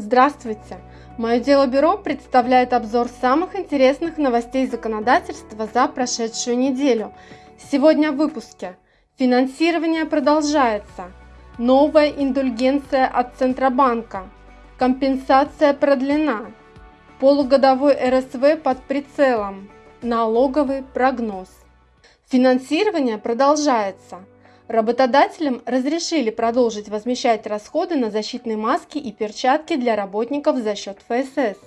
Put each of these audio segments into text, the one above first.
Здравствуйте! Мое дело бюро представляет обзор самых интересных новостей законодательства за прошедшую неделю. Сегодня в выпуске. Финансирование продолжается. Новая индульгенция от Центробанка. Компенсация продлена. Полугодовой РСВ под прицелом. Налоговый прогноз. Финансирование продолжается. Работодателям разрешили продолжить возмещать расходы на защитные маски и перчатки для работников за счет ФСС.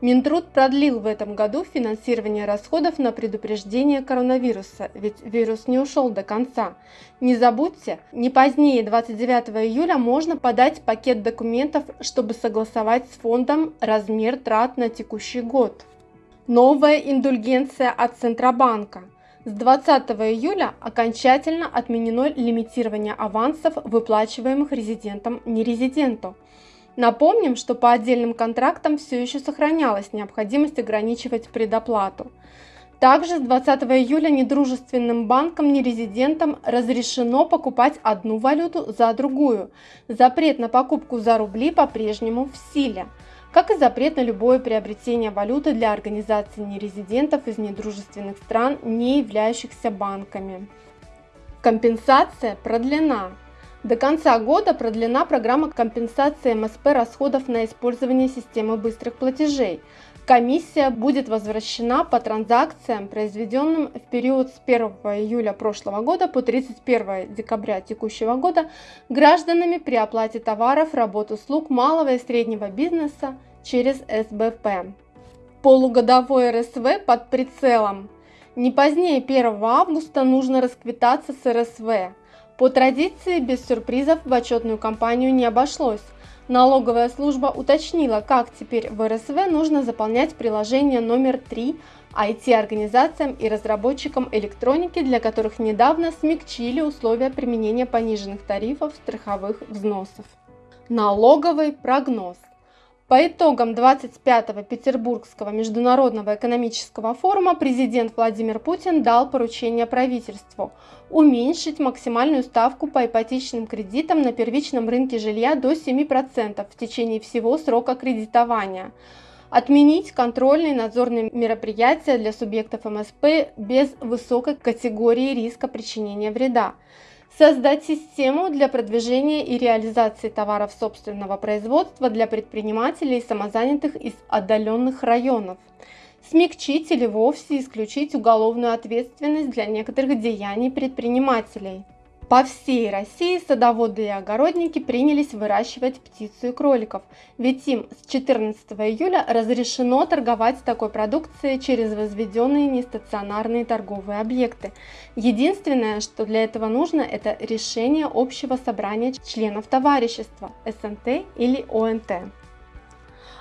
Минтруд продлил в этом году финансирование расходов на предупреждение коронавируса, ведь вирус не ушел до конца. Не забудьте, не позднее 29 июля можно подать пакет документов, чтобы согласовать с фондом размер трат на текущий год. Новая индульгенция от Центробанка – с 20 июля окончательно отменено лимитирование авансов, выплачиваемых резидентам-нерезиденту. Напомним, что по отдельным контрактам все еще сохранялась необходимость ограничивать предоплату. Также с 20 июля недружественным банкам-нерезидентам разрешено покупать одну валюту за другую. Запрет на покупку за рубли по-прежнему в силе как и запрет на любое приобретение валюты для организаций нерезидентов из недружественных стран, не являющихся банками. Компенсация продлена. До конца года продлена программа компенсации МСП расходов на использование системы быстрых платежей. Комиссия будет возвращена по транзакциям, произведенным в период с 1 июля прошлого года по 31 декабря текущего года гражданами при оплате товаров, работ, услуг малого и среднего бизнеса через СБП. Полугодовой РСВ под прицелом. Не позднее 1 августа нужно расквитаться с РСВ. По традиции без сюрпризов в отчетную кампанию не обошлось. Налоговая служба уточнила, как теперь в РСВ нужно заполнять приложение номер 3 IT-организациям и разработчикам электроники, для которых недавно смягчили условия применения пониженных тарифов страховых взносов. Налоговый прогноз. По итогам 25-го Петербургского международного экономического форума президент Владимир Путин дал поручение правительству уменьшить максимальную ставку по ипотечным кредитам на первичном рынке жилья до 7% в течение всего срока кредитования, отменить контрольные надзорные мероприятия для субъектов МСП без высокой категории риска причинения вреда, Создать систему для продвижения и реализации товаров собственного производства для предпринимателей и самозанятых из отдаленных районов. Смягчить или вовсе исключить уголовную ответственность для некоторых деяний предпринимателей. По всей России садоводы и огородники принялись выращивать птицу и кроликов, ведь им с 14 июля разрешено торговать такой продукцией через возведенные нестационарные торговые объекты. Единственное, что для этого нужно, это решение общего собрания членов товарищества СНТ или ОНТ.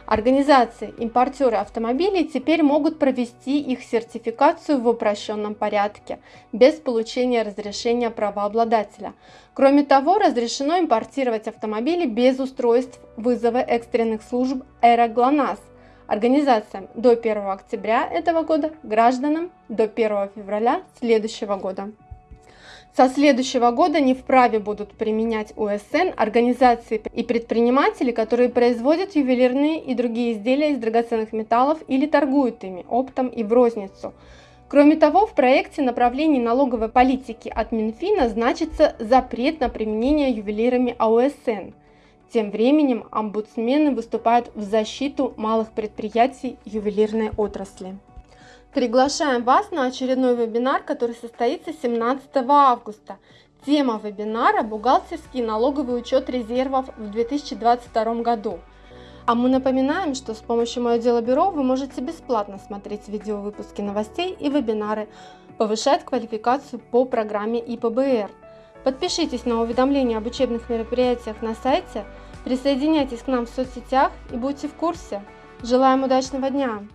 Организации, импортеры автомобилей теперь могут провести их сертификацию в упрощенном порядке, без получения разрешения правообладателя. Кроме того, разрешено импортировать автомобили без устройств вызова экстренных служб «Эроглонасс», организациям до 1 октября этого года, гражданам до 1 февраля следующего года. Со следующего года не вправе будут применять УСН организации и предприниматели, которые производят ювелирные и другие изделия из драгоценных металлов или торгуют ими оптом и в розницу. Кроме того, в проекте направлений налоговой политики от Минфина значится запрет на применение ювелирами АОСН. Тем временем омбудсмены выступают в защиту малых предприятий ювелирной отрасли. Приглашаем вас на очередной вебинар, который состоится 17 августа. Тема вебинара – бухгалтерский налоговый учет резервов в 2022 году. А мы напоминаем, что с помощью Мое дело бюро вы можете бесплатно смотреть видеовыпуски новостей и вебинары, повышать квалификацию по программе ИПБР. Подпишитесь на уведомления об учебных мероприятиях на сайте, присоединяйтесь к нам в соцсетях и будьте в курсе. Желаем удачного дня!